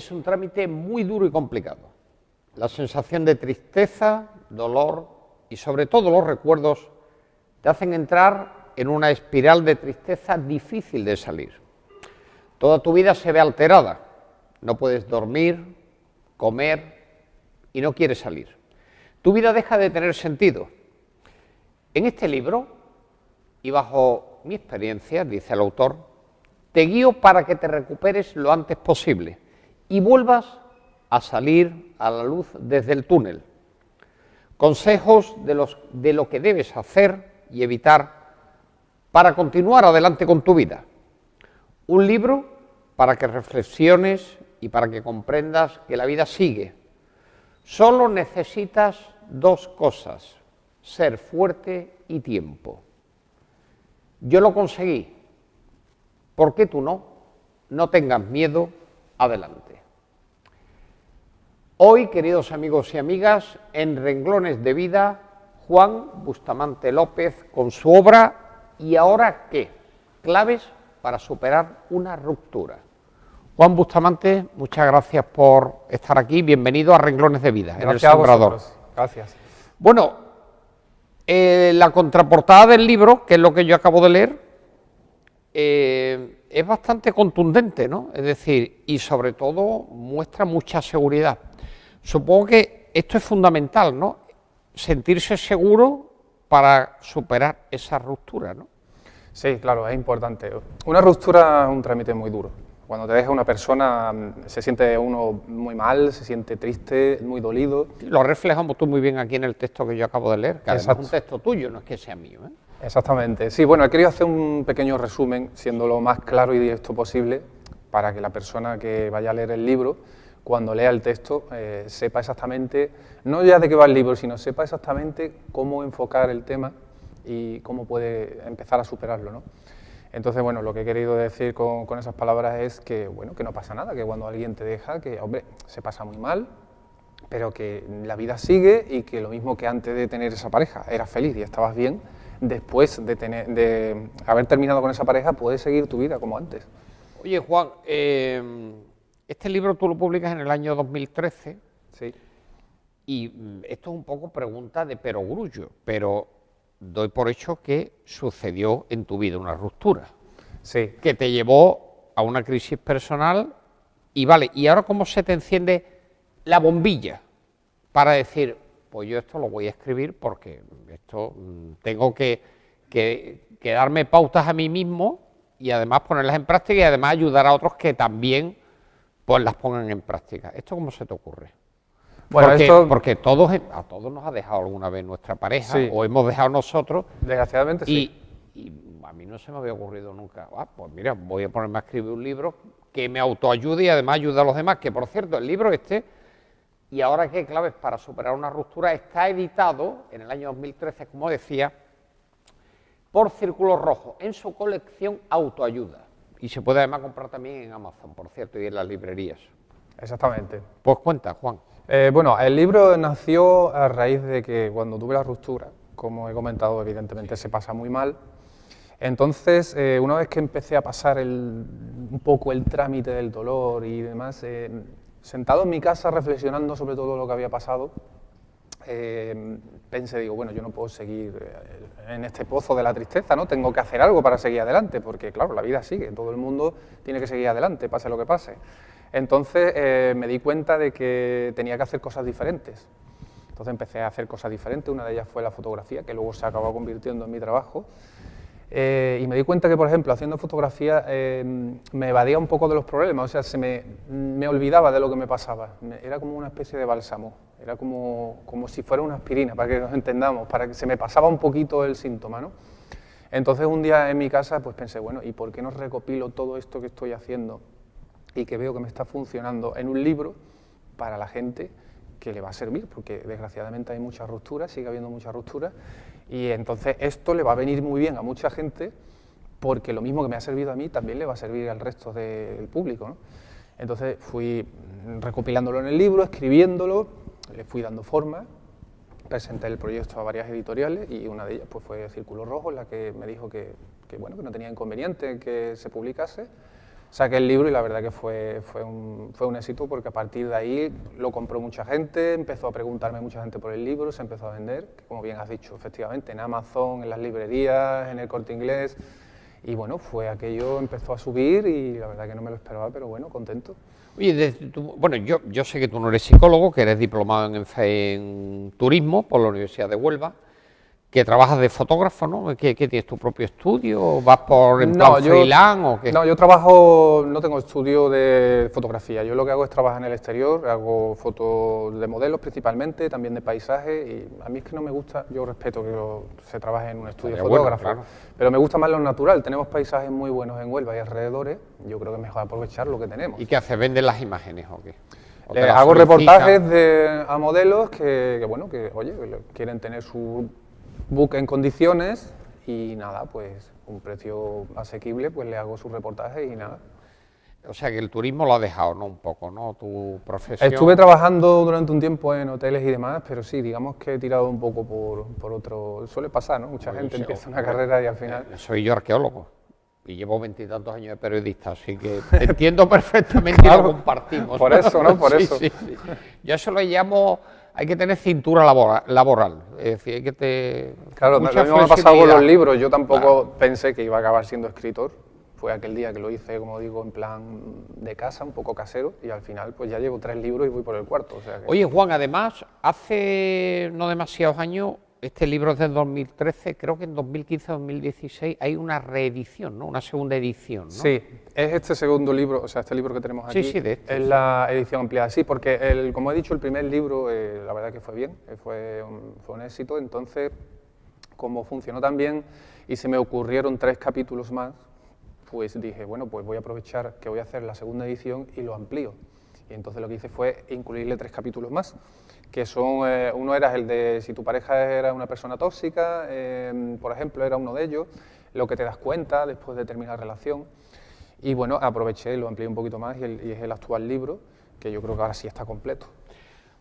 es un trámite muy duro y complicado. La sensación de tristeza, dolor y sobre todo los recuerdos te hacen entrar en una espiral de tristeza difícil de salir. Toda tu vida se ve alterada, no puedes dormir, comer y no quieres salir. Tu vida deja de tener sentido. En este libro, y bajo mi experiencia, dice el autor, te guío para que te recuperes lo antes posible y vuelvas a salir a la luz desde el túnel. Consejos de, lo que debes hacer y evitar para continuar adelante con tu vida. Un libro para que reflexiones y para que comprendas que la vida sigue. Solo necesitas dos cosas, ser fuerte y tiempo. Yo lo conseguí. ¿Por qué tú no? No tengas miedo, adelante. Hoy, queridos amigos y amigas, en Renglones de Vida, Juan Bustamante López con su obra ¿Y ahora qué? Claves para superar una ruptura. Juan Bustamante, muchas gracias por estar aquí. Bienvenido a Renglones de Vida, gracias en el Sembrador. Gracias. Bueno, eh, la contraportada del libro, que es lo que yo acabo de leer, eh, es bastante contundente, ¿no? Es decir, y sobre todo muestra mucha seguridad. Supongo que esto es fundamental, ¿no? Sentirse seguro para superar esa ruptura, ¿no? Sí, claro, es importante. Una ruptura es un trámite muy duro cuando te deja una persona, mm, se siente uno muy mal, se siente triste, muy dolido. Lo reflejamos tú muy bien aquí en el texto que yo acabo de leer, que es un texto tuyo, no es que sea mío. ¿eh? Exactamente. Sí, bueno, he querido hacer un pequeño resumen, siendo lo más claro y directo posible, para que la persona que vaya a leer el libro, cuando lea el texto, eh, sepa exactamente, no ya de qué va el libro, sino sepa exactamente cómo enfocar el tema y cómo puede empezar a superarlo. ¿no? Entonces, bueno, lo que he querido decir con, esas palabras es que, bueno, que no pasa nada, que cuando alguien te deja, que, hombre, se pasa muy mal, pero que la vida sigue y que lo mismo que antes de tener esa pareja eras feliz y estabas bien, después de, tener, de haber terminado con esa pareja puedes seguir tu vida como antes. Oye, Juan, eh, este libro tú lo publicas en el año 2013. Sí. Y mm, esto es un poco pregunta de perogrullo, pero doy por hecho que sucedió en tu vida una ruptura. Sí. Que te llevó a una crisis personal y vale, ¿y ahora cómo se te enciende la bombilla para decir, pues yo esto lo voy a escribir porque esto mm, tengo que, que, que darme pautas a mí mismo y además ponerlas en práctica y además ayudar a otros que también pues las pongan en práctica. ¿Esto cómo se te ocurre? Bueno, porque, esto... porque todos, a todos nos ha dejado alguna vez nuestra pareja o hemos dejado nosotros. Desgraciadamente sí. Y a mí no se me había ocurrido nunca, ah, pues mira, voy a ponerme a escribir un libro que me autoayude y además ayude a los demás, que por cierto, el libro este, y ahora qué claves para superar una ruptura, está editado en el año 2013, como decía, por Círculo Rojo, en su colección Autoayuda. Y se puede además comprar también en Amazon, por cierto, y en las librerías. Exactamente. Pues cuenta, Juan. Eh, bueno, el libro nació a raíz de que cuando tuve la ruptura, como he comentado, evidentemente se pasa muy mal. Entonces, eh, una vez que empecé a pasar un poco el trámite del dolor y demás, eh, sentado en mi casa reflexionando sobre todo lo que había pasado, pensé, digo, bueno, yo no puedo seguir en este pozo de la tristeza, ¿no? Tengo que hacer algo para seguir adelante, porque claro, la vida sigue, todo el mundo tiene que seguir adelante, pase lo que pase. Entonces eh, me di cuenta de que tenía que hacer cosas diferentes. Entonces empecé a hacer cosas diferentes, una de ellas fue la fotografía, que luego se acabó convirtiendo en mi trabajo. Eh, y me di cuenta que, por ejemplo, haciendo fotografía eh, me evadía un poco de los problemas, o sea, se me, me, olvidaba de lo que me pasaba. Era como una especie de bálsamo, era como, como si fuera una aspirina, para que nos entendamos, para que se me pasaba un poquito el síntoma, ¿no? Entonces un día en mi casa pues pensé, bueno, ¿y por qué no recopilo todo esto que estoy haciendo y que veo que me está funcionando en un libro para la gente que le va a servir, porque desgraciadamente hay muchas rupturas, sigue habiendo muchas rupturas, y entonces esto le va a venir muy bien a mucha gente, porque lo mismo que me ha servido a mí también le va a servir al resto del público. Entonces fui recopilándolo en el libro, escribiéndolo, le fui dando forma, presenté el proyecto a varias editoriales y una de ellas pues, fue Círculo Rojo, la que me dijo que, que, bueno, que no tenía inconveniente que se publicase saqué el libro y la verdad que fue, fue, un, fue un éxito porque a partir de ahí lo compró mucha gente, empezó a preguntarme mucha gente por el libro, se empezó a vender, como bien has dicho, efectivamente, en Amazon, en las librerías, en el corte inglés. Y bueno, fue aquello, empezó a subir y la verdad que no me lo esperaba, pero bueno, contento. Oye, bueno, yo, yo sé que tú no eres psicólogo, que eres diplomado en, en turismo por la Universidad de Huelva que trabajas de fotógrafo, ¿no? ¿Qué, tienes tu propio estudio? ¿Vas por en no, freelance o qué? No, yo trabajo, no tengo estudio de fotografía. Yo lo que hago es trabajar en el exterior, hago fotos de modelos principalmente, también de paisajes. Y a mí es que no me gusta, yo respeto que se trabaje en un estudio de fotógrafo, pero me gusta más lo natural. Tenemos paisajes muy buenos en Huelva y alrededores. Yo creo que es mejor aprovechar lo que tenemos. ¿Y qué hace? ¿Venden las imágenes o qué? hago reportajes de, a modelos que, que, bueno, que oye, quieren tener su book en condiciones y nada, pues un precio asequible, pues le hago su reportaje y nada. O sea que el turismo lo ha dejado, ¿no? Un poco, ¿no? Tu profesión. Estuve trabajando durante un tiempo en hoteles y demás, pero sí, digamos que he tirado un poco por, por otro... Suele pasar, ¿no? Mucha gente empieza una carrera y al final... Eh, soy yo arqueólogo y llevo veintitantos años de periodista, así que entiendo perfectamente y lo compartimos. Por eso, ¿no? Por eso. Sí, sí. Yo eso lo llamo hay que tener cintura laboral, es decir, hay que te... Claro, lo mismo me ha pasado con los libros, yo tampoco pensé que iba a acabar siendo escritor, fue aquel día que lo hice, como digo, en plan de casa, un poco casero, y al final pues ya llevo tres libros y voy por el cuarto. Oye Juan, además, hace no demasiados años este libro es del 2013, creo que en 2015-2016 hay una reedición, ¿no? Una segunda edición, ¿no? Sí, es este segundo libro, o sea, este libro que tenemos aquí, sí, sí, de este, es la edición ampliada, sí, porque el, como he dicho, el primer libro, eh, la verdad que fue bien, eh, fue, un, fue un éxito, entonces, como funcionó tan bien y se me ocurrieron tres capítulos más, pues dije, bueno, pues voy a aprovechar que voy a hacer la segunda edición y lo amplío. Y entonces lo que hice fue incluirle tres capítulos más que son, eh, uno era el de si tu pareja era una persona tóxica, eh, por ejemplo, era uno de ellos, lo que te das cuenta después de terminar la relación. Y bueno, aproveché y lo amplié un poquito más y, es el actual libro, que yo creo que ahora sí está completo.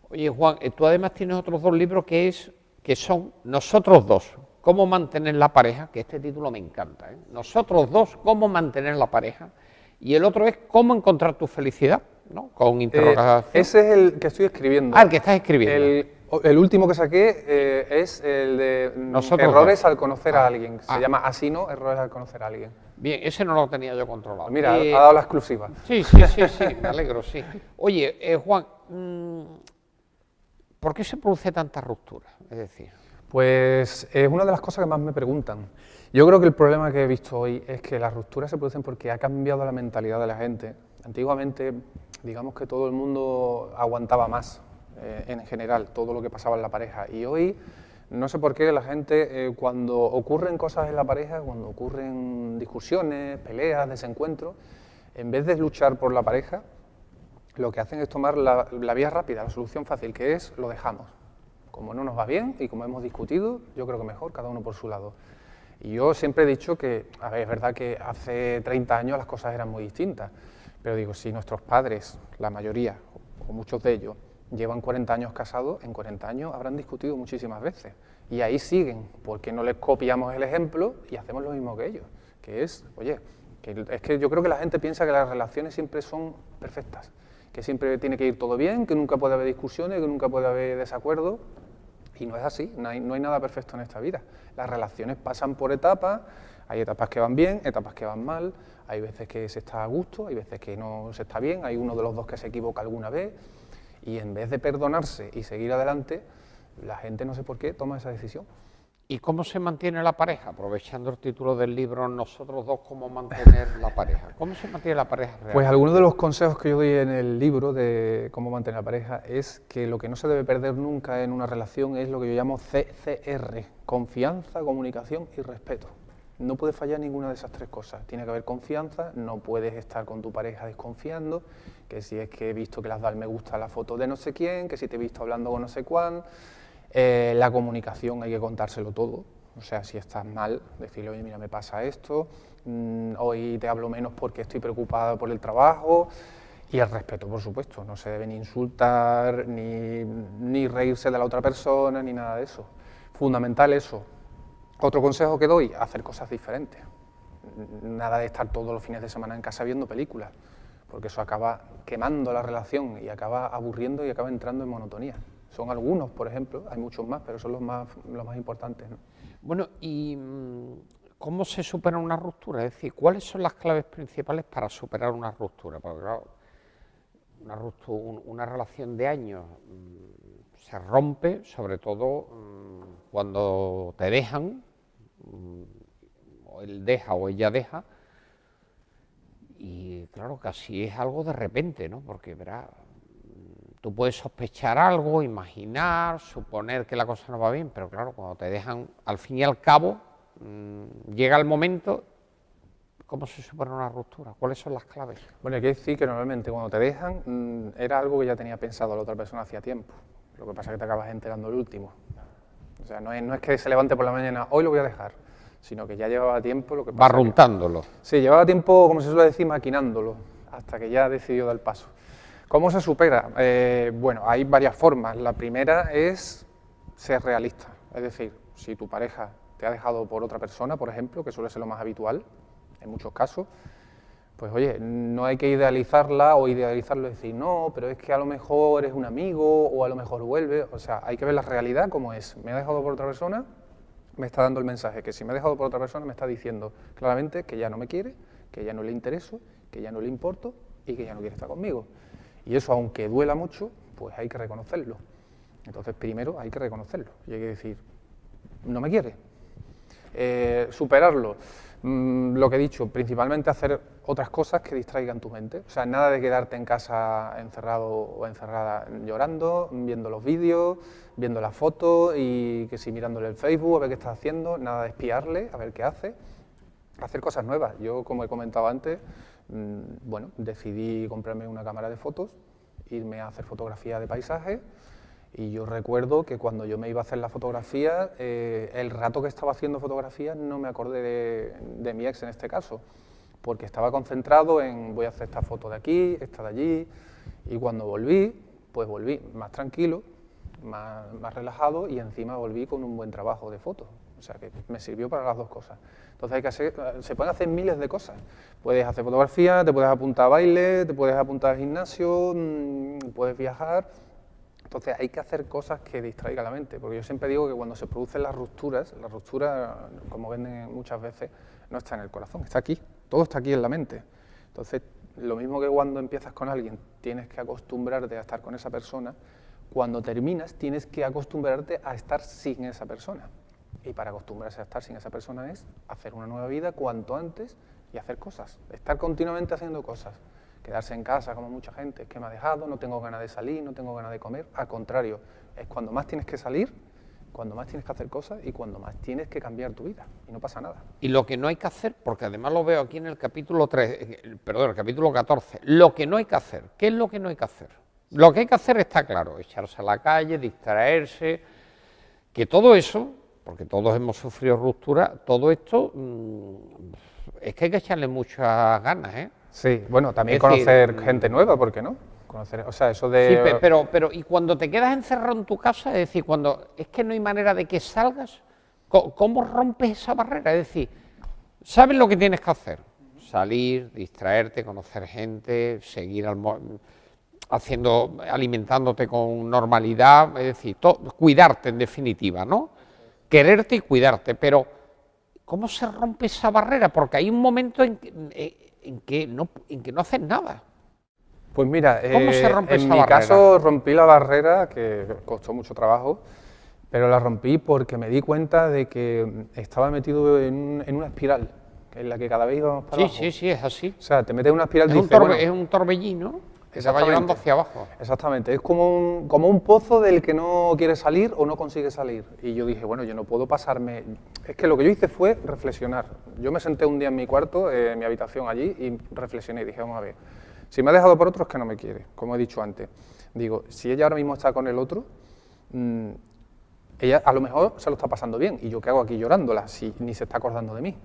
Oye, Juan, eh, tú además tienes otros dos libros que, es, que son Nosotros dos, cómo mantener la pareja, que este título me encanta. Nosotros dos, cómo mantener la pareja. Y el otro es cómo encontrar tu felicidad. ¿no? Con eh, interrogación. ese es el que estoy escribiendo. Ah, el que estás escribiendo. El, último que saqué eh, es el de errores al conocer a ah, alguien. Se ah. llama así, ¿no? Errores al conocer a alguien. Bien, ese no lo tenía yo controlado. Mira, eh, ha dado la exclusiva. Sí, sí, sí, sí, me alegro, sí. Oye, Juan, mm, ¿por qué se produce tanta ruptura? Es decir... Pues es una de las cosas que más me preguntan. Yo creo que el problema que he visto hoy es que las rupturas se producen porque ha cambiado la mentalidad de la gente. Antiguamente digamos que todo el mundo aguantaba más eh, en general, todo lo que pasaba en la pareja. Y hoy, no sé por qué la gente, eh, cuando ocurren cosas en la pareja, cuando ocurren discusiones, peleas, desencuentros, en vez de luchar por la pareja, lo que hacen es tomar la, la vía rápida, la solución fácil, que es lo dejamos. Como no nos va bien y como hemos discutido, yo creo que mejor, cada uno por su lado. Y yo siempre he dicho que, a ver, es verdad que hace 30 años las cosas eran muy distintas, pero digo, si nuestros padres, la mayoría, o muchos de ellos, llevan 40 años casados, en 40 años habrán discutido muchísimas veces. Y ahí siguen, porque no les copiamos el ejemplo y hacemos lo mismo que ellos. Que es, oye, que es que yo creo que la gente piensa que las relaciones siempre son perfectas, que siempre tiene que ir todo bien, que nunca puede haber discusiones, que nunca puede haber desacuerdos. Y no es así, no hay, nada perfecto en esta vida. Las relaciones pasan por etapas, hay etapas que van bien, etapas que van mal, hay veces que se está a gusto, hay veces que no se está bien, hay uno de los dos que se equivoca alguna vez y en vez de perdonarse y seguir adelante, la gente no sé por qué toma esa decisión. ¿Y cómo se mantiene la pareja? Aprovechando el título del libro, nosotros dos, ¿cómo mantener la pareja? ¿Cómo se mantiene la pareja? Pues algunos de los consejos que yo doy en el libro de cómo mantener la pareja es que lo que no se debe perder nunca en una relación es lo que yo llamo CCR, confianza, comunicación y respeto. No puede fallar ninguna de esas tres cosas. Tiene que haber confianza, no puedes estar con tu pareja desconfiando, que si es que he visto que le has dado me gusta a la foto de no sé quién, que si te he visto hablando con no sé cuán. Eh, la comunicación hay que contárselo todo. O sea, si estás mal, decirle, oye, mira, me pasa esto, mm, hoy te hablo menos porque estoy preocupado por el trabajo. Y el respeto, por supuesto, no se debe ni insultar, ni, ni reírse de la otra persona, ni nada de eso. Fundamental eso, otro consejo que doy, hacer cosas diferentes. nada de estar todos los fines de semana en casa viendo películas, porque eso acaba quemando la relación y acaba aburriendo y acaba entrando en monotonía. Son algunos, por ejemplo, hay muchos más, pero son los más, los más importantes. Bueno, ¿y mm, cómo se supera una ruptura? Es decir, ¿cuáles son las claves principales para superar una ruptura? Porque claro, una, ruptura, una relación de años mm, se rompe, sobre todo mm, cuando te dejan, o él deja o ella deja, y claro, casi es algo de repente, ¿no? Porque verá, tú puedes sospechar algo, imaginar, suponer que la cosa no va bien, pero claro, cuando te dejan, al fin y al cabo, mm, llega el momento, ¿cómo se supone una ruptura? ¿Cuáles son las claves? Bueno, hay que decir que normalmente cuando te dejan, mm, era algo que ya tenía pensado la otra persona hacía tiempo, lo que pasa es que te acabas enterando el último. O sea, no es, no es que se levante por la mañana, hoy lo voy a dejar, sino que ya llevaba tiempo lo que pasa Barruntándolo. sí, llevaba tiempo, como se suele decir, maquinándolo, hasta que ya decidió dar el paso. ¿Cómo se supera? Eh, bueno, hay varias formas. La primera es ser realista, es decir, si tu pareja te ha dejado por otra persona, por ejemplo, que suele ser lo más habitual en muchos casos, pues oye, no hay que idealizarla o idealizarlo y decir, no, pero es que a lo mejor es un amigo o a lo mejor vuelve, o sea, hay que ver la realidad como es. Me ha dejado por otra persona, me está dando el mensaje que si me ha dejado por otra persona me está diciendo claramente que ya no me quiere, que ya no le intereso, que ya no le importo y que ya no quiere estar conmigo. Y eso, aunque duela mucho, pues hay que reconocerlo. Entonces, primero hay que reconocerlo y hay que decir, no me quiere. Eh, superarlo, mm, lo que he dicho, principalmente hacer otras cosas que distraigan tu mente. O sea, nada de quedarte en casa encerrado o encerrada llorando, viendo los vídeos, viendo las fotos y que si mirándole el Facebook a ver qué está haciendo, nada de espiarle, a ver qué hace. Hacer cosas nuevas. Yo, como he comentado antes, bueno, decidí comprarme una cámara de fotos, irme a hacer fotografía de paisaje y yo recuerdo que cuando yo me iba a hacer la fotografía, eh, el rato que estaba haciendo fotografía no me acordé de, de mi ex en este caso porque estaba concentrado en voy a hacer esta foto de aquí, esta de allí, y cuando volví, pues volví más tranquilo, más, relajado y encima volví con un buen trabajo de fotos. O sea que me sirvió para las dos cosas. Entonces hay que hacer, se pueden hacer miles de cosas. Puedes hacer fotografía, te puedes apuntar a baile, te puedes apuntar al gimnasio, mm, puedes viajar. Entonces hay que hacer cosas que distraigan la mente, porque yo siempre digo que cuando se producen las rupturas, la ruptura, como venden muchas veces, no está en el corazón, está aquí. Todo está aquí en la mente. Entonces, lo mismo que cuando empiezas con alguien, tienes que acostumbrarte a estar con esa persona, cuando terminas tienes que acostumbrarte a estar sin esa persona. Y para acostumbrarse a estar sin esa persona es hacer una nueva vida cuanto antes y hacer cosas, estar continuamente haciendo cosas. Quedarse en casa como mucha gente, es que me ha dejado, no tengo ganas de salir, no tengo ganas de comer. Al contrario, es cuando más tienes que salir cuando más tienes que hacer cosas y cuando más tienes que cambiar tu vida y no pasa nada. Y lo que no hay que hacer, porque además lo veo aquí en el capítulo 3, perdón, el capítulo 14, lo que no hay que hacer, ¿qué es lo que no hay que hacer? Lo que hay que hacer está claro, echarse a la calle, distraerse, que todo eso, porque todos hemos sufrido ruptura, todo esto mm, es que hay que echarle muchas ganas, ¿eh? Sí, bueno, también conocer gente nueva, ¿por qué no? Conocer, o sea, eso de... Sí, pero, pero, y cuando te quedas encerrado en tu casa, es decir, cuando es que no hay manera de que salgas, ¿cómo rompes esa barrera? Es decir, sabes lo que tienes que hacer, salir, distraerte, conocer gente, seguir haciendo, alimentándote con normalidad, es decir, cuidarte en definitiva, ¿no? Quererte y cuidarte, pero ¿cómo se rompe esa barrera? Porque hay un momento en, en que, no, en que no haces nada. Pues mira, eh, en mi caso rompí la barrera, que costó mucho trabajo, pero la rompí porque me di cuenta de que estaba metido en, una espiral, en la que cada vez íbamos para sí, abajo. Sí, sí, es así. O sea, te metes en una espiral... Es, un, es un torbellino que se va llevando hacia abajo. Exactamente, es como un, como un pozo del que no quiere salir o no consigue salir. Y yo dije, bueno, yo no puedo pasarme... Es que lo que yo hice fue reflexionar. Yo me senté un día en mi cuarto, en mi habitación allí, y reflexioné y dije, vamos a ver si me ha dejado por otro es que no me quiere, como he dicho antes. Digo, si ella ahora mismo está con el otro, mm, ella a lo mejor se lo está pasando bien, y yo qué hago aquí llorándola, si ni se está acordando de mí.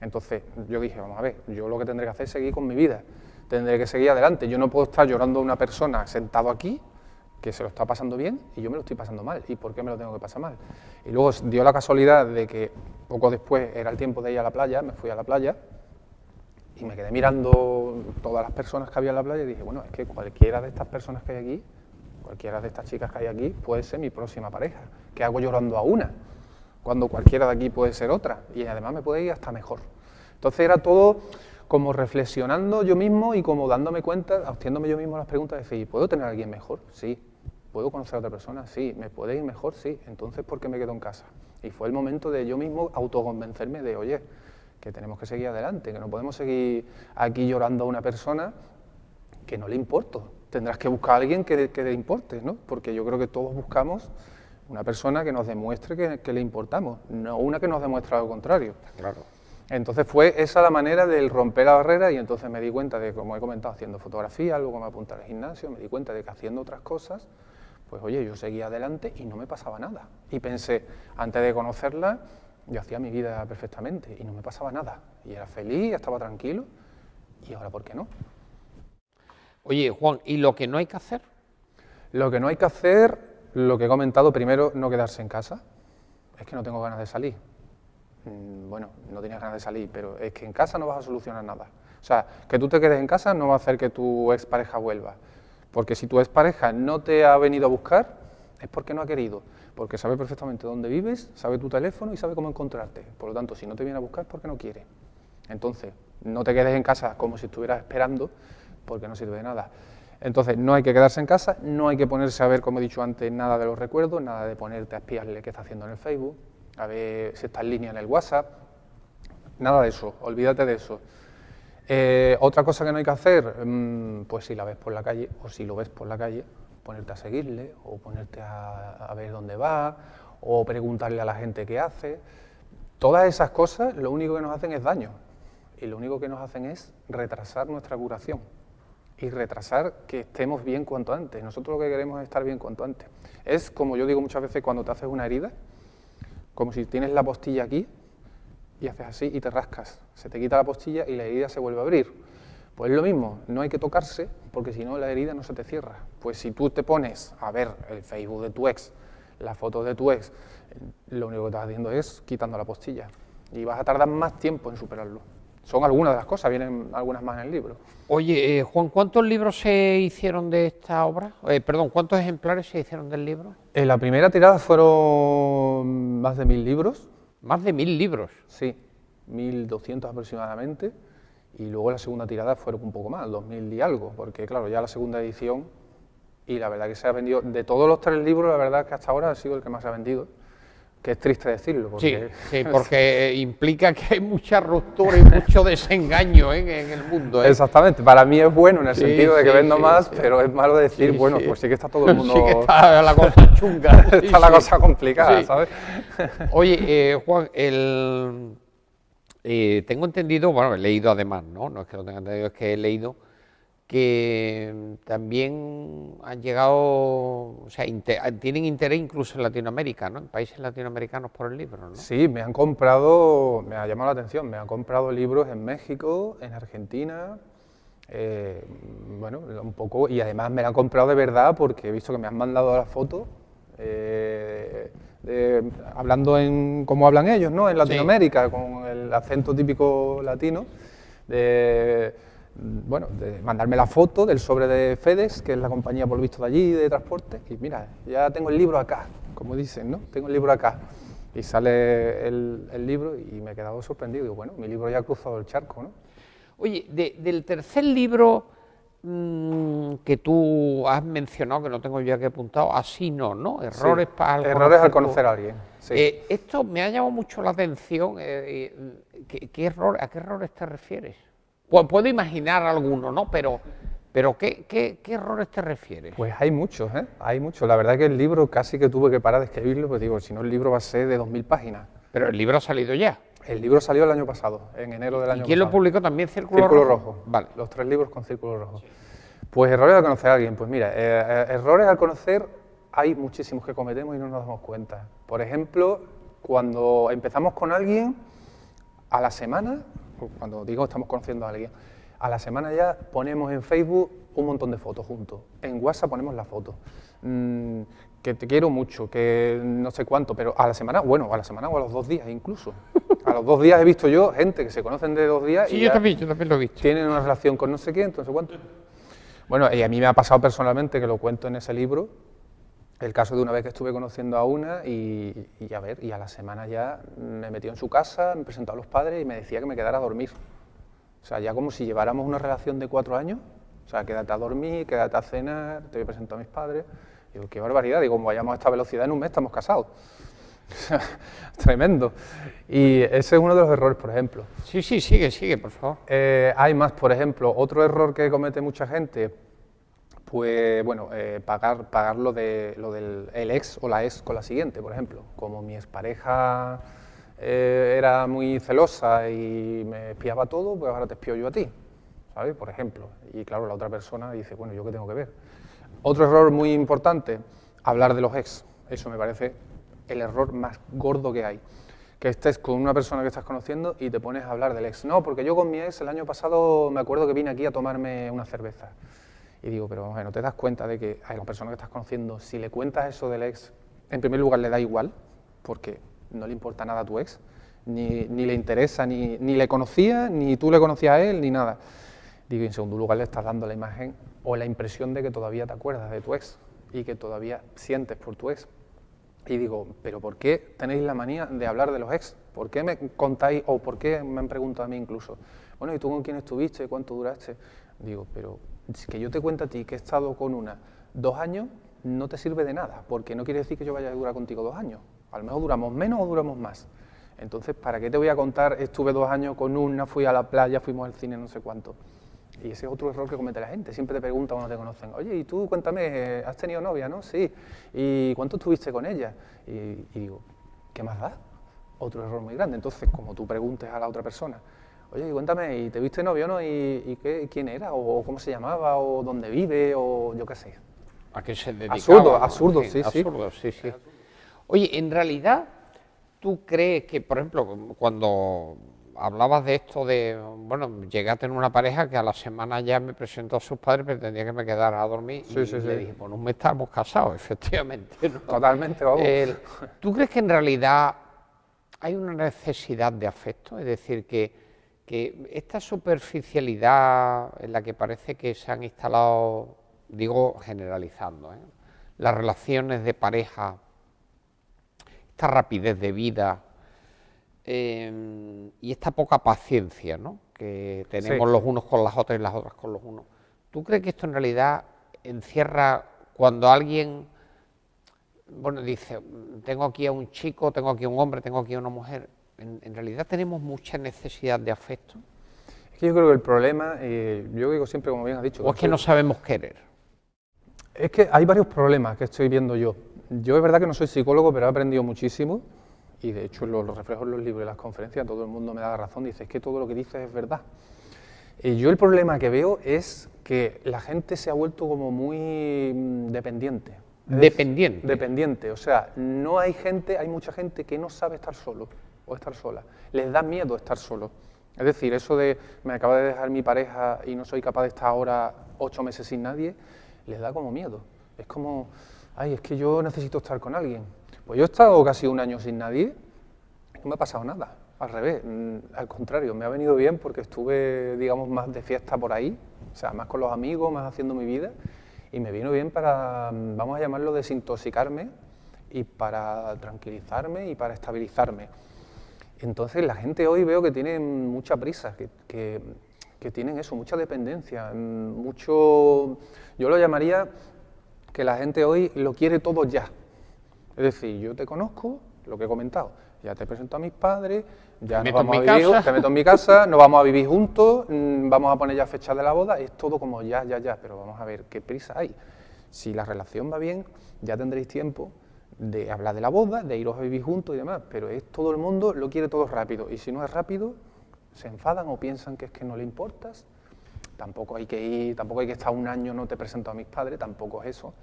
Entonces yo dije, vamos a ver, yo lo que tendré que hacer es seguir con mi vida, tendré que seguir adelante. Yo no puedo estar llorando a una persona sentado aquí que se lo está pasando bien y yo me lo estoy pasando mal. ¿Y por qué me lo tengo que pasar mal? Y luego dio la casualidad de que poco después era el tiempo de ir a la playa, me fui a la playa Y me quedé mirando todas las personas que había en la playa y dije, bueno, es que cualquiera de estas personas que hay aquí, cualquiera de estas chicas que hay aquí, puede ser mi próxima pareja. ¿Qué hago llorando a una? Cuando cualquiera de aquí puede ser otra. Y además me puede ir hasta mejor. Entonces era todo como reflexionando yo mismo y como dándome cuenta, haciéndome yo mismo las preguntas de decir, ¿puedo tener a alguien mejor? Sí. ¿Puedo conocer a otra persona? Sí. ¿Me puede ir mejor? Sí. Entonces, ¿por qué me quedo en casa? Y fue el momento de yo mismo autoconvencerme de, oye, que tenemos que seguir adelante, que no podemos seguir aquí llorando a una persona que no le importo. Tendrás que buscar a alguien que, que le importe, ¿no? Porque yo creo que todos buscamos una persona que nos demuestre que, que le importamos, no una que nos demuestre lo contrario. Claro. Entonces fue esa la manera de romper la barrera y entonces me di cuenta de, como he comentado, haciendo fotografía, luego me apunté al gimnasio, me di cuenta de que haciendo otras cosas, pues oye, yo seguía adelante y no me pasaba nada. Y pensé, antes de conocerla, yo hacía mi vida perfectamente y no me pasaba nada. Y era feliz, estaba tranquilo, y ahora ¿por qué no? Oye, Juan, ¿y lo que no hay que hacer? Lo que no hay que hacer, lo que he comentado, primero, no quedarse en casa. Es que no tengo ganas de salir bueno, no tenías ganas de salir, pero es que en casa no vas a solucionar nada. O sea, que tú te quedes en casa no va a hacer que tu expareja vuelva. Porque si tu expareja no te ha venido a buscar, es porque no ha querido. Porque sabe perfectamente dónde vives, sabe tu teléfono y sabe cómo encontrarte. Por lo tanto, si no te viene a buscar es porque no quiere. Entonces, no te quedes en casa como si estuvieras esperando, porque no sirve de nada. Entonces, no hay que quedarse en casa, no hay que ponerse a ver, como he dicho antes, nada de los recuerdos, nada de ponerte a espiarle qué está haciendo en el Facebook, a ver si está en línea en el WhatsApp, nada de eso, olvídate de eso. Eh, otra cosa que no hay que hacer, mm, pues si la ves por la calle o si lo ves por la calle, ponerte a seguirle o ponerte a, ver dónde va o preguntarle a la gente qué hace. Todas esas cosas lo único que nos hacen es daño y lo único que nos hacen es retrasar nuestra curación y retrasar que estemos bien cuanto antes. Nosotros lo que queremos es estar bien cuanto antes. Es como yo digo muchas veces cuando te haces una herida, como si tienes la postilla aquí y haces así y te rascas. Se te quita la postilla y la herida se vuelve a abrir. Pues es lo mismo, no hay que tocarse porque si no la herida no se te cierra. Pues si tú te pones a ver el Facebook de tu ex, las fotos de tu ex, lo único que estás haciendo es quitando la postilla y vas a tardar más tiempo en superarlo. Son algunas de las cosas, vienen algunas más en el libro. Oye, eh, Juan, ¿cuántos libros se hicieron de esta obra? Eh, perdón, ¿cuántos ejemplares se hicieron del libro? En la primera tirada fueron más de mil libros. ¿Más de mil libros? Sí, mil doscientos aproximadamente. Y luego la segunda tirada fueron un poco más, dos mil y algo, porque claro, ya la segunda edición, y la verdad que se ha vendido, de todos los tres libros, la verdad que hasta ahora ha sido el que más se ha vendido que es triste decirlo. Porque... Sí, porque implica que hay mucha ruptura y mucho desengaño ¿eh? en el mundo. ¿eh? Exactamente, para mí es bueno en el sentido de que vendo más, pero es malo decir, bueno, pues sí que está todo el mundo... Sí que está la cosa chunga. está la cosa complicada, ¿sabes? Oye, eh, Juan, el... tengo entendido, bueno, he leído además, ¿no? No es que lo tenga entendido, es que he leído que también han llegado, o sea, tienen interés incluso en Latinoamérica, ¿no? En países latinoamericanos por el libro, ¿no? Sí, me han comprado, me ha llamado la atención, me han comprado libros en México, en Argentina, eh, bueno, un poco, y además me la han comprado de verdad porque he visto que me han mandado la foto, eh, hablando en cómo hablan ellos, ¿no? En Latinoamérica, con el acento típico latino, de bueno, de mandarme la foto del sobre de FedEx, que es la compañía por lo visto de allí de transporte, y mira, ya tengo el libro acá, como dicen, ¿no? Tengo el libro acá. Y sale el, libro y me he quedado sorprendido. Digo, bueno, mi libro ya ha cruzado el charco, ¿no? Oye, del tercer libro mm, que tú has mencionado, que no tengo yo aquí apuntado, así no, ¿no? Errores para Errores al conocer a alguien. Sí. Eh, esto me ha llamado mucho la atención. Eh, eh, ¿qué, error, ¿A qué errores te refieres? Puedo imaginar alguno, ¿no? Pero, pero ¿qué, qué, errores te refieres? Pues hay muchos, ¿eh? Hay muchos. La verdad que el libro casi que tuve que parar de escribirlo, pues digo, si no el libro va a ser de 2.000 páginas. Pero el libro ha salido ya. El libro salió el año pasado, en enero del año pasado. ¿Y quién lo publicó también? Círculo, Círculo Rojo? Vale. Los tres libros con Círculo Rojo. Pues errores al conocer a alguien. Pues mira, eh, eh, errores al conocer hay muchísimos que cometemos y no nos damos cuenta. Por ejemplo, cuando empezamos con alguien, a la semana, cuando digo estamos conociendo a alguien, a la semana ya ponemos en Facebook un montón de fotos juntos. En WhatsApp ponemos la foto. Mm, que te quiero mucho, que no sé cuánto, pero a la semana, bueno, a la semana o a los dos días incluso. A los dos días he visto yo gente que se conocen de dos días Sí, y yo también, yo también lo he visto. tienen una relación con no sé quién, no sé cuánto. Bueno, y a mí me ha pasado personalmente, que lo cuento en ese libro, el caso de una vez que estuve conociendo a una y, y a ver, y a la semana ya me metió en su casa, me presentó a los padres y me decía que me quedara a dormir. O sea, ya como si lleváramos una relación de cuatro años, o sea, quédate a dormir, quédate a cenar, te voy a presentar a mis padres. Digo, qué barbaridad, digo, como vayamos a esta velocidad en un mes estamos casados. Tremendo. Y ese es uno de los errores, por ejemplo. Sí, sí, sigue, sigue, por favor. Eh, hay más, por ejemplo, otro error que comete mucha gente, pues bueno, eh, pagar, pagar lo, de, lo del el ex o la ex con la siguiente, por ejemplo. Como mi expareja eh, era muy celosa y me espiaba todo, pues ahora te espío yo a ti, ¿sabes? Por ejemplo. Y claro, la otra persona dice, bueno, ¿yo qué tengo que ver? Otro error muy importante, hablar de los ex. Eso me parece el error más gordo que hay. Que estés con una persona que estás conociendo y te pones a hablar del ex. No, porque yo con mi ex el año pasado me acuerdo que vine aquí a tomarme una cerveza. Y digo, pero bueno, ¿no te das cuenta de que a la persona que estás conociendo, si le cuentas eso del ex, en primer lugar le da igual, porque no le importa nada a tu ex, ni, ni le interesa, ni, ni le conocía, ni tú le conocías a él, ni nada. Digo, y en segundo lugar le estás dando la imagen o la impresión de que todavía te acuerdas de tu ex y que todavía sientes por tu ex. Y digo, ¿pero por qué tenéis la manía de hablar de los ex? ¿Por qué me contáis, o por qué me han preguntado a mí incluso, bueno, ¿y tú con quién estuviste? ¿Cuánto duraste? Digo, pero que yo te cuento a ti que he estado con una dos años, no te sirve de nada, porque no quiere decir que yo vaya a durar contigo dos años. A lo mejor duramos menos o duramos más. Entonces, ¿para qué te voy a contar? Estuve dos años con una, fui a la playa, fuimos al cine, no sé cuánto. Y ese es otro error que comete la gente. Siempre te preguntan cuando te conocen, oye, y tú cuéntame, eh, ¿has tenido novia, no? Sí. ¿Y cuánto estuviste con ella? Y, y digo, ¿qué más da? Otro error muy grande. Entonces, como tú preguntes a la otra persona, oye, cuéntame, ¿y te viste novio, no? ¿Y, y qué, quién era? ¿O cómo se llamaba? ¿O dónde vive? ¿O yo qué sé? ¿A qué se dedicaba? Absurdo, absurdo, sí, sí. absurdo, sí, sí. Oye, en realidad, ¿tú crees que, por ejemplo, cuando hablabas de esto de, bueno, llegué a tener una pareja que a la semana ya me presentó a sus padres, pretendía que me quedara a dormir Sí, y sí, le sí. dije, pues no me estamos casados, efectivamente. ¿no? Totalmente, vamos. ¿Tú crees que en realidad hay una necesidad de afecto? Es decir, que, que esta superficialidad en la que parece que se han instalado, digo generalizando, ¿eh? las relaciones de pareja, esta rapidez de vida eh, y esta poca paciencia ¿no? que tenemos Sí. los unos con las otras y las otras con los unos. ¿Tú crees que esto en realidad encierra cuando alguien bueno, dice, "Mm, tengo aquí a un chico, tengo aquí a un hombre, tengo aquí a una mujer. En, en realidad tenemos mucha necesidad de afecto. Es que yo creo que el problema, eh, yo digo siempre, como bien has dicho, O es que no sabemos querer. Es que hay varios problemas que estoy viendo yo. Yo es verdad que no soy psicólogo, pero he aprendido muchísimo y de hecho lo, lo reflejo en los libros y las conferencias, todo el mundo me da la razón, dice, es que todo lo que dices es verdad. Y yo el problema que veo es que la gente se ha vuelto como muy mm, dependiente. Dependiente. Dependiente, o sea, no hay gente, hay mucha gente que no sabe estar solo o estar sola. Les da miedo estar solo. Es decir, eso de me acaba de dejar mi pareja y no soy capaz de estar ahora ocho meses sin nadie, les da como miedo. Es como, ay, es que yo necesito estar con alguien. Pues yo he estado casi un año sin nadie no me ha pasado nada. Al revés, mm, al contrario, me ha venido bien porque estuve, digamos, más de fiesta por ahí, o sea, más con los amigos, más haciendo mi vida, y me vino bien para, mm, vamos a llamarlo, desintoxicarme y para tranquilizarme y para estabilizarme. Entonces la gente hoy veo que tiene mucha prisa, que, que- que tienen eso, mucha dependencia, mucho, yo lo llamaría que la gente hoy lo quiere todo ya. Es decir, yo te conozco, lo que he comentado, ya te presento a mis padres, ya nos vamos a vivir, casa. te meto en mi casa, nos vamos a vivir juntos, mm, vamos a poner ya fecha de la boda, es todo como ya, ya, ya, pero vamos a ver qué prisa hay. Si la relación va bien, ya tendréis tiempo de hablar de la boda, de iros a vivir juntos y demás, pero es todo el mundo lo quiere todo rápido, y si no es rápido, se enfadan o piensan que es que no le importas. Tampoco hay que ir, tampoco hay que estar un año, no te presento a mis padres, tampoco es eso.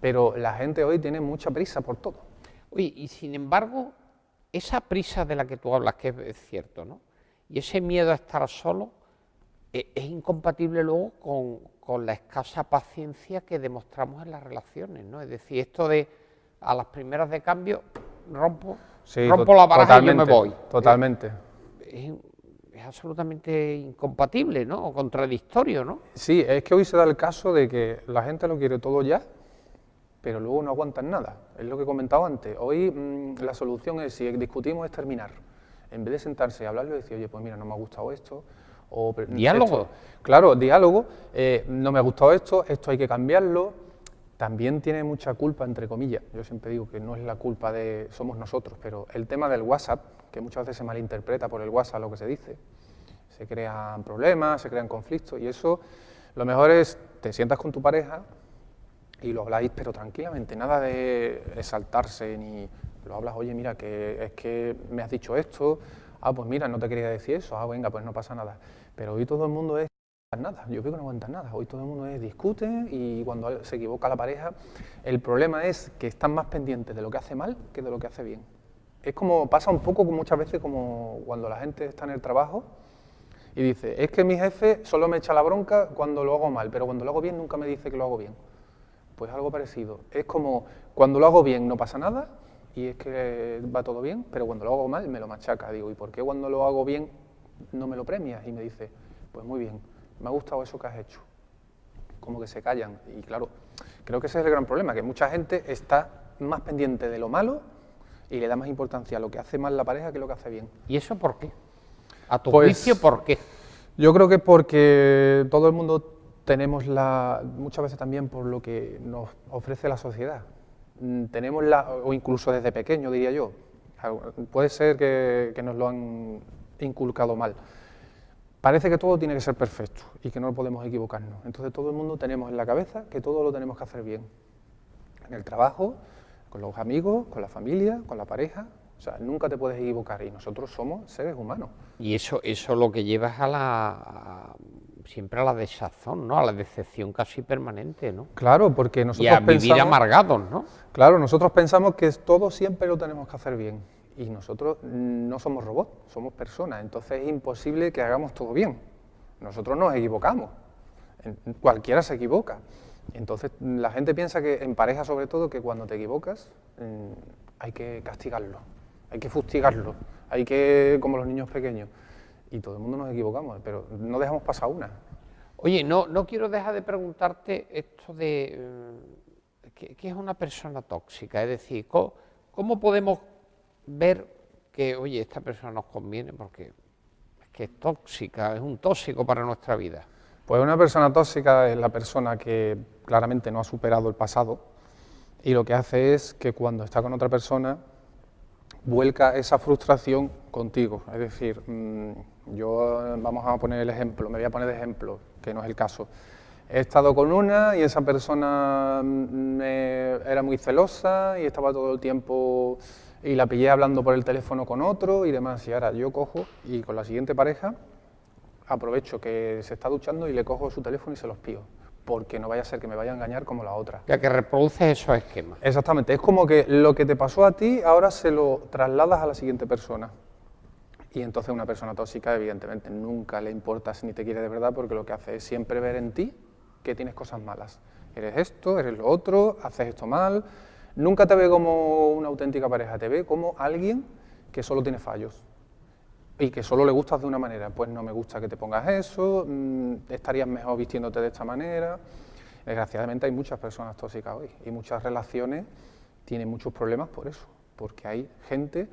Pero la gente hoy tiene mucha prisa por todo. Oye, y sin embargo, esa prisa de la que tú hablas, que es- cierto, ¿no? Y ese miedo a estar solo, e, es incompatible luego con, la escasa paciencia que demostramos en las relaciones, ¿no? Es decir, esto de a las primeras de cambio rompo, rompo la baraja y yo me voy. Totalmente. Es, absolutamente incompatible, ¿no? O contradictorio, ¿no? Sí, es que hoy se da el caso de que la gente lo quiere todo ya, pero luego no aguantan nada. Es lo que he comentado antes. Hoy mm, la solución es, si discutimos, es terminar. En vez de sentarse y hablarlo decir, oye, pues mira, no me ha gustado esto, ¿Diálogo? claro, diálogo. Eh, no me ha gustado esto, esto hay que cambiarlo. También tiene mucha culpa, entre comillas. Yo siempre digo que no es la culpa de somos nosotros, pero el tema del WhatsApp, que muchas veces se malinterpreta por el WhatsApp lo que se dice, se crean problemas, se crean conflictos y eso lo mejor es te sientas con tu pareja y lo habláis, pero tranquilamente, nada de exaltarse ni lo hablas, oye, mira, que es que me has dicho esto, ah, pues mira, no te quería decir eso, ah, venga, pues no pasa nada. Pero hoy todo el mundo es nada, yo creo que no aguanta nada, hoy todo el mundo es discute y cuando se equivoca la pareja, el problema es que están más pendientes de lo que hace mal que de lo que hace bien. Es como, pasa un poco muchas veces como cuando la gente está en el trabajo y dice, es que mi jefe solo me echa la bronca cuando lo hago mal, pero cuando lo hago bien nunca me dice que lo hago bien. Pues algo parecido. Es como, cuando lo hago bien no pasa nada y es que va todo bien, pero cuando lo hago mal me lo machaca. Digo, ¿y por qué cuando lo hago bien no me lo premias? Y me dice, pues muy bien, me ha gustado eso que has hecho. Como que se callan. Y claro, creo que ese es el gran problema, que mucha gente está más pendiente de lo malo y le da más importancia a lo que hace mal la pareja que lo que hace bien. ¿Y eso por qué? A tu pues juicio, ¿por qué? Yo creo que porque todo el mundo tenemos la, muchas veces también por lo que nos ofrece la sociedad. Mm, tenemos la, o incluso desde pequeño diría yo, puede ser que, nos lo han inculcado mal. Parece que todo tiene que ser perfecto y que no podemos equivocarnos. Entonces todo el mundo tenemos en la cabeza que todo lo tenemos que hacer bien. En el trabajo, con los amigos, con la familia, con la pareja. O sea, nunca te puedes equivocar y nosotros somos seres humanos. Y eso, eso lo que llevas a la, siempre a la desazón, ¿no? A la decepción casi permanente, ¿no? Claro, porque nosotros y a vivir amargados, ¿no? Claro, nosotros pensamos que todo siempre lo tenemos que hacer bien y nosotros no somos robots, somos personas, entonces es imposible que hagamos todo bien. Nosotros nos equivocamos, cualquiera se equivoca. Entonces la gente piensa que en pareja sobre todo que cuando te equivocas mm, hay que castigarlo, hay que fustigarlo, hay que como los niños pequeños y todo el mundo nos equivocamos, pero no dejamos pasar una. Oye, no, no quiero dejar de preguntarte esto de eh, ¿qué, es una persona tóxica? Es decir, ¿cómo, podemos ver que, oye, esta persona nos conviene porque es que tóxica, es un tóxico para nuestra vida? Pues una persona tóxica es la persona que claramente no ha superado el pasado y lo que hace es que cuando está con otra persona vuelca esa frustración contigo. Es decir, mm, yo vamos a poner el ejemplo, me voy a poner de ejemplo, que no es el caso. He estado con una y esa persona mm, era muy celosa y estaba todo el tiempo y la pillé hablando por el teléfono con otro y demás. Y ahora yo cojo y con la siguiente pareja aprovecho que se está duchando y le cojo su teléfono y se los pío porque no vaya a ser que me vaya a engañar como la otra. Ya que reproduce esos esquemas. Exactamente, es como que lo que te pasó a ti ahora se lo trasladas a la siguiente persona. Y entonces una persona tóxica evidentemente nunca le importa si ni te quiere de verdad porque lo que hace es siempre ver en ti que tienes cosas malas. Eres esto, eres lo otro, haces esto mal. Nunca te ve como una auténtica pareja, te ve como alguien que solo tiene fallos y que solo le gustas de una manera. Pues no me gusta que te pongas eso, mm, estarías mejor vistiéndote de esta manera. Desgraciadamente hay muchas personas tóxicas hoy y muchas relaciones tienen muchos problemas por eso, porque hay gente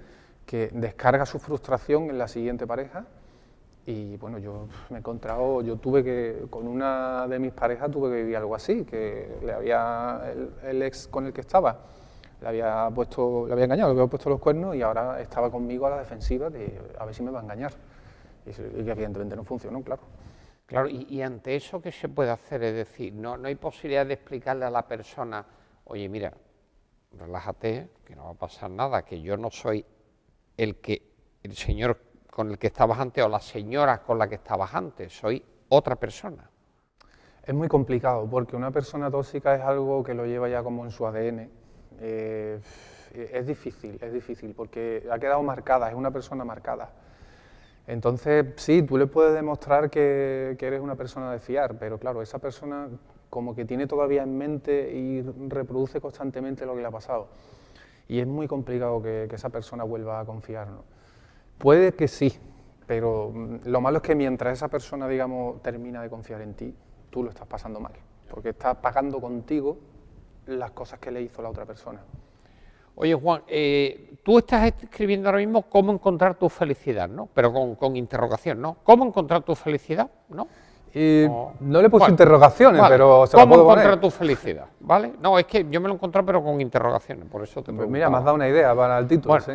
que descarga su frustración en la siguiente pareja y bueno, yo me he encontrado, yo tuve que, con una de mis parejas tuve que vivir algo así, que le había, el, ex con el que estaba, le había puesto, le había engañado, le había puesto los cuernos y ahora estaba conmigo a la defensiva de a ver si me va a engañar. Y, que evidentemente no funcionó, claro. Claro, y, ante eso, ¿qué se puede hacer? Es decir, no, no hay posibilidad de explicarle a la persona, oye, mira, relájate, que no va a pasar nada, que yo no soy el que el señor con el que estabas antes o la señora con la que estabas antes, soy otra persona. Es muy complicado porque una persona tóxica es algo que lo lleva ya como en su ADN. Eh, es difícil, es difícil porque ha quedado marcada, es una persona marcada. Entonces, sí, tú le puedes demostrar que, eres una persona de fiar, pero claro, esa persona como que tiene todavía en mente y reproduce constantemente lo que le ha pasado. Y es muy complicado que, esa persona vuelva a confiar. ¿no? Puede que sí, pero mm, lo malo es que mientras esa persona, digamos, termina de confiar en ti, tú lo estás pasando mal, porque estás pagando contigo las cosas que le hizo la otra persona. Oye, Juan, eh, tú estás escribiendo ahora mismo cómo encontrar tu felicidad, ¿no? Pero con, con interrogación, ¿no? ¿Cómo encontrar tu felicidad, no? Y no, le puse interrogaciones, pero se ¿Cómo lo puedo encontrar poner. tu felicidad? ¿Vale? No, es que yo me lo he encontrado, pero con interrogaciones, por eso te Pues mira, me has dado una idea para el título, Bueno, sí.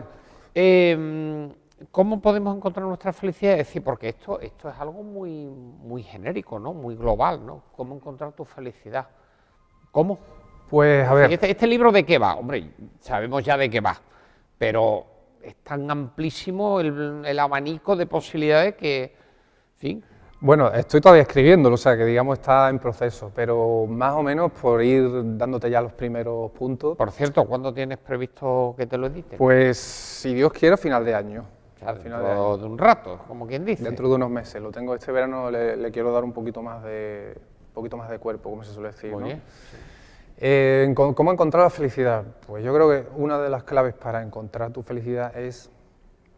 eh, ¿Cómo podemos encontrar nuestra felicidad? Es decir, porque esto, esto es algo muy, muy genérico, ¿no? Muy global, ¿no? ¿Cómo encontrar tu felicidad? ¿Cómo? Pues a ver, Este, este libro de qué va? Hombre, sabemos ya de qué va, pero es tan amplísimo el, el abanico de posibilidades que, fin, bueno, estoy todavía escribiéndolo, o sea que digamos está en proceso, pero más o menos por ir dándote ya los primeros puntos, por cierto, ¿cuándo tienes previsto que te lo editen? pues si Dios quiere, final de año. Sea, final dentro de un rato, como quien dice. Dentro de unos meses, lo tengo este verano, le, le quiero dar un poquito más de un poquito más de cuerpo, como se suele decir. Muy ¿no? bien. Eh, ¿Cómo encontrar la felicidad? Pues yo creo que una de las claves para encontrar tu felicidad es,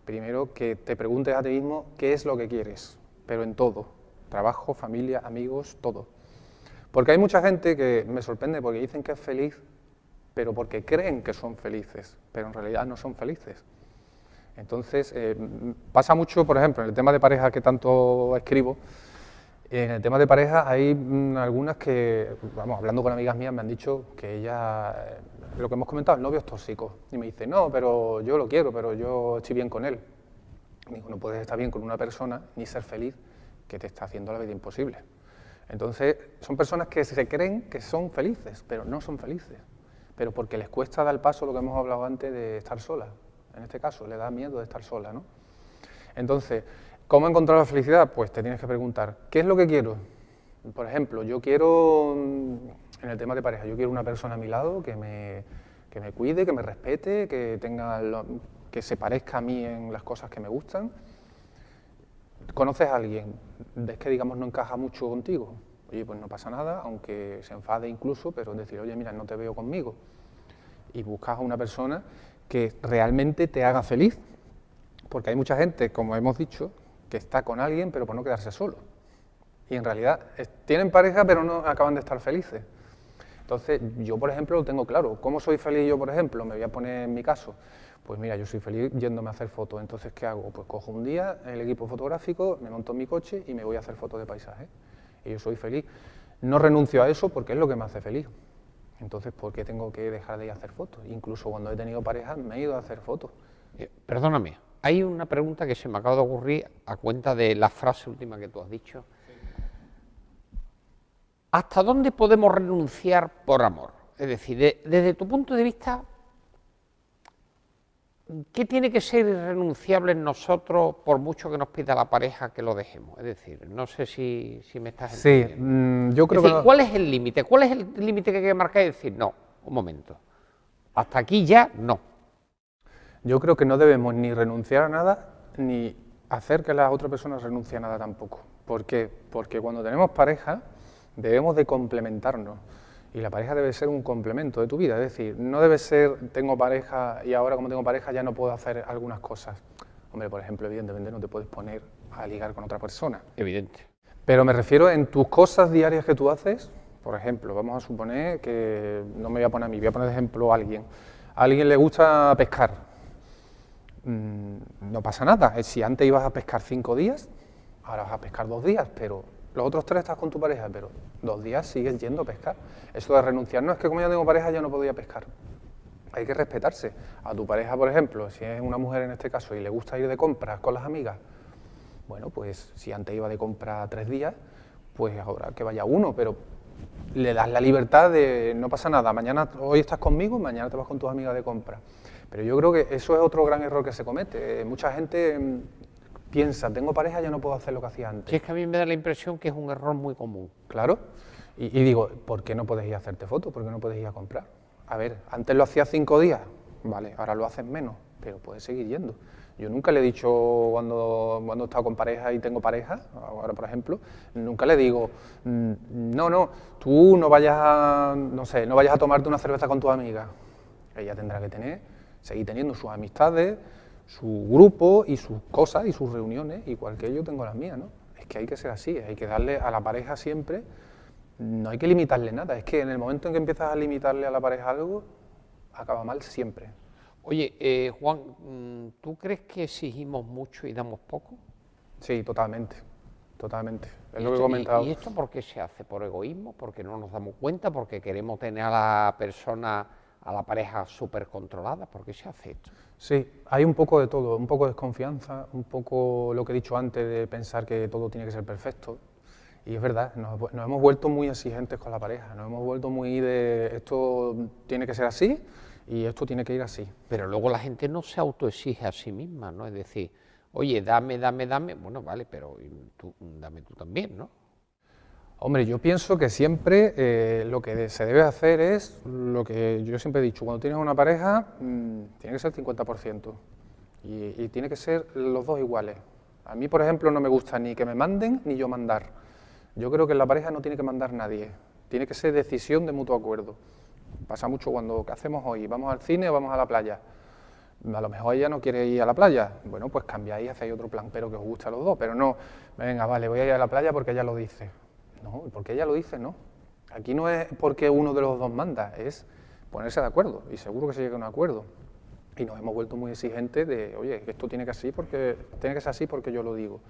primero, que te preguntes a ti mismo qué es lo que quieres, pero en todo, trabajo, familia, amigos, todo. Porque hay mucha gente que me sorprende porque dicen que es feliz, pero porque creen que son felices, pero en realidad no son felices. Entonces, eh, pasa mucho, por ejemplo, en el tema de pareja que tanto escribo, en el tema de pareja hay mm, algunas que, vamos, hablando con amigas mías me han dicho que ella, eh, lo que hemos comentado, el novio es tóxico. Y me dice, no, pero yo lo quiero, pero yo estoy bien con él. Digo, no puedes estar bien con una persona ni ser feliz que te está haciendo la vida imposible. Entonces, son personas que se creen que son felices, pero no son felices. Pero porque les cuesta dar paso, lo que hemos hablado antes, de estar sola. En este caso, le da miedo de estar sola, ¿no? Entonces, ¿cómo encontrar la felicidad? Pues te tienes que preguntar, ¿qué es lo que quiero? Por ejemplo, yo quiero, mm, en el tema de pareja, yo quiero una persona a mi lado que me, que me cuide, que me respete, que, tenga que se parezca a mí en las cosas que me gustan. ¿Conoces a alguien? ¿Ves que, digamos, no encaja mucho contigo? Oye, pues no pasa nada, aunque se enfade incluso, pero decir, oye, mira, no te veo conmigo. Y buscas a una persona que realmente te haga feliz. Porque hay mucha gente, como hemos dicho, que está con alguien, pero por no quedarse solo. Y en realidad tienen pareja, pero no acaban de estar felices. Entonces, yo, por ejemplo, lo tengo claro. ¿Cómo soy feliz yo, por ejemplo? Me voy a poner en mi caso. Pues mira, yo soy feliz yéndome a hacer fotos. Entonces, ¿qué hago? Pues cojo un día el equipo fotográfico, me monto en mi coche y me voy a hacer fotos de paisaje. Y yo soy feliz. No renuncio a eso porque es lo que me hace feliz. Entonces, ¿por qué tengo que dejar de ir a hacer fotos? Incluso cuando he tenido pareja, me he ido a hacer fotos. Eh, Perdóname, hay una pregunta que se me acaba de ocurrir a cuenta de la frase última que tú has dicho. ¿Hasta dónde podemos renunciar por amor? Es decir, de- desde tu punto de vista, ¿qué tiene que ser irrenunciable en nosotros por mucho que nos pida la pareja que lo dejemos? Es decir, no sé si, si me estás Sí, entendiendo. mm, yo Es creo decir, que... ¿cuál es el límite? ¿Cuál es el límite que hay que marcar y decir, no, un momento, hasta aquí ya no? Yo creo que no debemos ni renunciar a nada, ni hacer que la otra persona renuncie a nada tampoco. ¿Por qué? Porque cuando tenemos pareja debemos de complementarnos. Y la pareja debe ser un complemento de tu vida. Es decir, no debe ser, tengo pareja y ahora como tengo pareja ya no puedo hacer algunas cosas. Hombre, por ejemplo, evidentemente no te puedes poner a ligar con otra persona. Evidente. Pero me refiero en tus cosas diarias que tú haces, por ejemplo, vamos a suponer que no me voy a poner a mí, voy a poner de ejemplo a alguien. A alguien le gusta pescar. Mm, no pasa nada. Si antes ibas a pescar cinco días, ahora vas a pescar dos días, pero los otros tres estás con tu pareja, pero dos días sigues yendo a pescar. Eso de renunciar, no es que como ya tengo pareja ya no podía pescar. Hay que respetarse. A tu pareja, por ejemplo, si es una mujer en este caso y le gusta ir de compras con las amigas, bueno, pues si antes iba de compra tres días, pues ahora que vaya uno, pero le das la libertad de no pasa nada, mañana hoy estás conmigo, mañana te vas con tus amigas de compra. Pero yo creo que eso es otro gran error que se comete. Eh, mucha gente mm, piensa, tengo pareja, ya no puedo hacer lo que hacía antes. Si es que a mí me da la impresión que es un error muy común. Claro. Y, y digo, ¿por qué no puedes ir a hacerte fotos? ¿Por qué no puedes ir a comprar? A ver, antes lo hacías cinco días, vale, ahora lo haces menos, pero puedes seguir yendo. Yo nunca le he dicho cuando, cuando he estado con pareja y tengo pareja, ahora por ejemplo, nunca le digo, "Mm, no, no, tú no vayas a, no sé, no vayas a tomarte una cerveza con tu amiga. Ella tendrá que tener, seguir teniendo sus amistades, su grupo y sus cosas y sus reuniones, igual que yo tengo las mías, ¿no? Es que hay que ser así, hay que darle a la pareja siempre, no hay que limitarle nada, es que en el momento en que empiezas a limitarle a la pareja algo, acaba mal siempre. Oye, eh, Juan, mm, ¿tú crees que exigimos mucho y damos poco? Sí, totalmente, totalmente. Es ¿Y lo que he comentado. ¿Y esto por qué se hace? ¿Por egoísmo? ¿Porque no nos damos cuenta? ¿Porque queremos tener a la persona, a la pareja súper controlada? ¿Por qué se hace esto? Sí, hay un poco de todo, un poco de desconfianza, un poco lo que he dicho antes de pensar que todo tiene que ser perfecto. Y es verdad, nos, nos hemos vuelto muy exigentes con la pareja, nos hemos vuelto muy de esto tiene que ser así y esto tiene que ir así. Pero luego la gente no se autoexige a sí misma, ¿no? Es decir, oye, dame, dame, dame. Bueno, vale, pero tú, dame tú también, ¿no? Hombre, yo pienso que siempre eh, lo que se debe hacer es lo que yo siempre he dicho, cuando tienes una pareja mm, tiene que ser el 50% y, y tiene que ser los dos iguales. A mí, por ejemplo, no me gusta ni que me manden ni yo mandar. Yo creo que en la pareja no tiene que mandar nadie, tiene que ser decisión de mutuo acuerdo. Pasa mucho cuando, ¿qué hacemos hoy? ¿Vamos al cine o vamos a la playa? A lo mejor ella no quiere ir a la playa, bueno, pues cambiáis hacéis otro plan, pero que os guste a los dos, pero no, venga, vale, voy a ir a la playa porque ella lo dice. No, porque ella lo dice, no. Aquí no es porque uno de los dos manda, es ponerse de acuerdo, y seguro que se llega a un acuerdo. Y nos hemos vuelto muy exigentes de, oye, esto tiene que, así porque, tiene que ser así porque yo lo digo.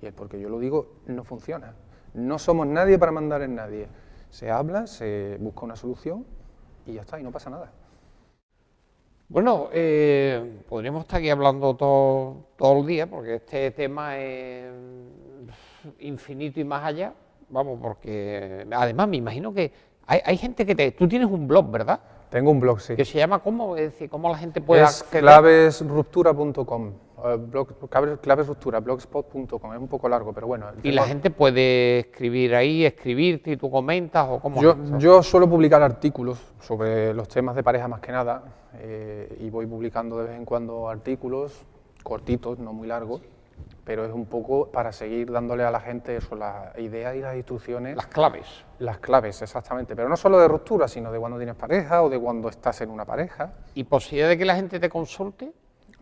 Y el porque yo lo digo no funciona. No somos nadie para mandar en nadie. Se habla, se busca una solución y ya está, y no pasa nada. Bueno, eh, podríamos estar aquí hablando todo, todo el día, porque este tema es infinito y más allá. Vamos, porque además me imagino que hay, hay gente que te. Tú tienes un blog, ¿verdad? Tengo un blog, sí. Que se llama ¿cómo? Es decir, ¿cómo la gente puede es clavesruptura.com, eh, blog- clave- clavesruptura, blogspot.com, es un poco largo, pero bueno. Y la gente puede escribir ahí, escribirte y tú comentas o cómo. Yo, yo suelo publicar artículos sobre los temas de pareja más que nada, eh, y voy publicando de vez en cuando artículos cortitos, no muy largos, pero es un poco para seguir dándole a la gente eso, las ideas y las instrucciones, Las claves. las claves, exactamente, pero no solo de ruptura, sino de cuando tienes pareja o de cuando estás en una pareja. ¿Y posibilidad de que la gente te consulte?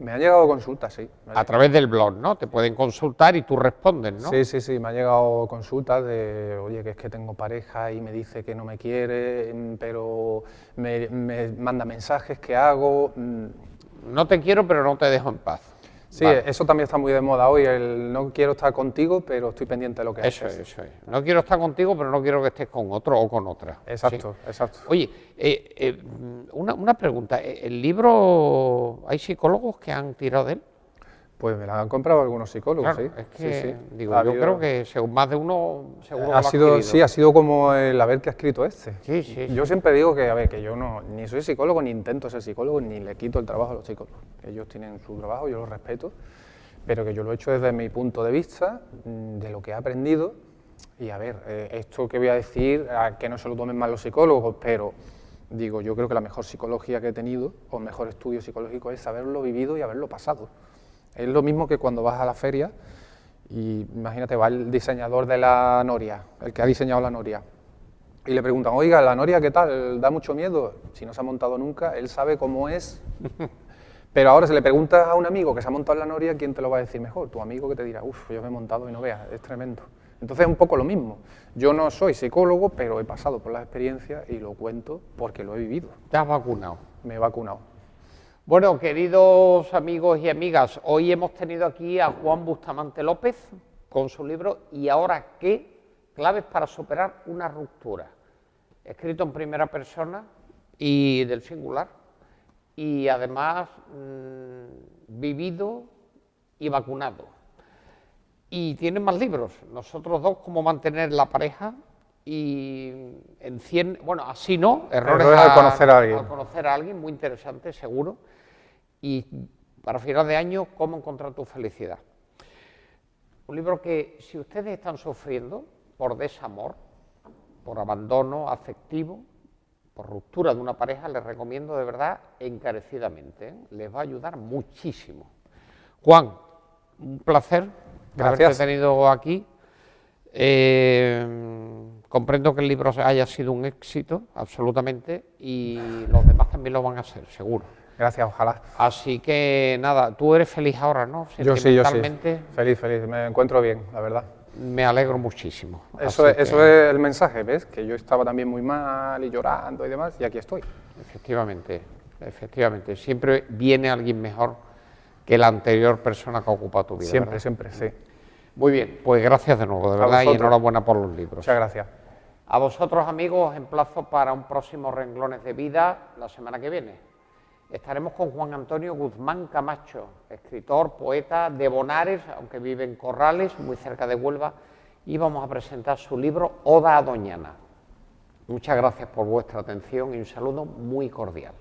Me han llegado consultas, sí. A través del blog, ¿no? Te pueden consultar y tú respondes, ¿no? Sí, sí, sí, me han llegado consultas de, oye, que es que tengo pareja y me dice que no me quiere, pero me, me manda mensajes, ¿qué hago? Mm, No te quiero, pero no te dejo en paz. Sí, Vale. eso también está muy de moda hoy, el no quiero estar contigo, pero estoy pendiente de lo que Eso es, haces. eso es. No quiero estar contigo, pero no quiero que estés con otro o con otra. Exacto, Sí. exacto. Oye, eh, eh, una, una pregunta. ¿El libro, hay psicólogos que han tirado de él? Pues me la han comprado algunos psicólogos, Claro, sí. es sí, que, sí. digo, Ha yo habido- creo que según más de uno, seguro ha lo sido, adquirido. sí, ha sido como el haber que ha escrito este. Sí, sí, Yo siempre digo que, a ver, que yo no, ni soy psicólogo, ni intento ser psicólogo, ni le quito el trabajo a los psicólogos. Ellos tienen su trabajo, yo lo respeto, pero que yo lo he hecho desde mi punto de vista, mm, de lo que he aprendido. Y a ver, eh, esto que voy a decir, a que no se lo tomen mal los psicólogos, pero digo, yo creo que la mejor psicología que he tenido, o mejor estudio psicológico, es haberlo vivido y haberlo pasado. Es lo mismo que cuando vas a la feria y imagínate, va el diseñador de la noria, el que ha diseñado la noria, y le preguntan, oiga, la noria, ¿qué tal? ¿Da mucho miedo? Si no se ha montado nunca, él sabe cómo es. Pero ahora, si le preguntas a un amigo que se ha montado en la noria, ¿quién te lo va a decir mejor? Tu amigo que te dirá, uff, yo me he montado y no veas, es tremendo. Entonces es un poco lo mismo. Yo no soy psicólogo, pero he pasado por las experiencias y lo cuento porque lo he vivido. Te has vacunado. Me he vacunado. Bueno, queridos amigos y amigas, hoy hemos tenido aquí a Juan Bustamante López con su libro ¿Y ahora qué? Claves para superar una ruptura. Escrito en primera persona y del singular. Y además mm, vivido y vacunado. Y tiene más libros. Nosotros dos, cómo mantener la pareja y en 100, bueno, así no, errores, Errores al conocer a alguien. al conocer a alguien, muy interesante, seguro. Y para final de año, cómo encontrar tu felicidad. Un libro que si ustedes están sufriendo por desamor, por abandono afectivo, por ruptura de una pareja, les recomiendo de verdad encarecidamente. ¿eh? Les va a ayudar muchísimo. Juan, un placer Gracias. haberte tenido aquí. Eh, comprendo que el libro haya sido un éxito, absolutamente, y los demás también lo van a hacer, seguro. Gracias, ojalá. Así que nada, tú eres feliz ahora, ¿no? Yo sí, yo sí. Feliz, feliz. Me encuentro bien, la verdad. Me alegro muchísimo. Eso, es, eso es el mensaje, ¿ves? Que yo estaba también muy mal y llorando y demás, y aquí estoy. Efectivamente, efectivamente. Siempre viene alguien mejor que la anterior persona que ha ocupado tu vida. Siempre, ¿verdad? siempre, sí. Muy bien, pues gracias de nuevo, de A verdad, y enhorabuena por los libros. Muchas gracias. A vosotros, amigos, os emplazo para un próximo Renglones de Vida la semana que viene. Estaremos con Juan Antonio Guzmán Camacho, escritor, poeta de Bonares, aunque vive en Corrales, muy cerca de Huelva, y vamos a presentar su libro Oda a Doñana. Muchas gracias por vuestra atención y un saludo muy cordial.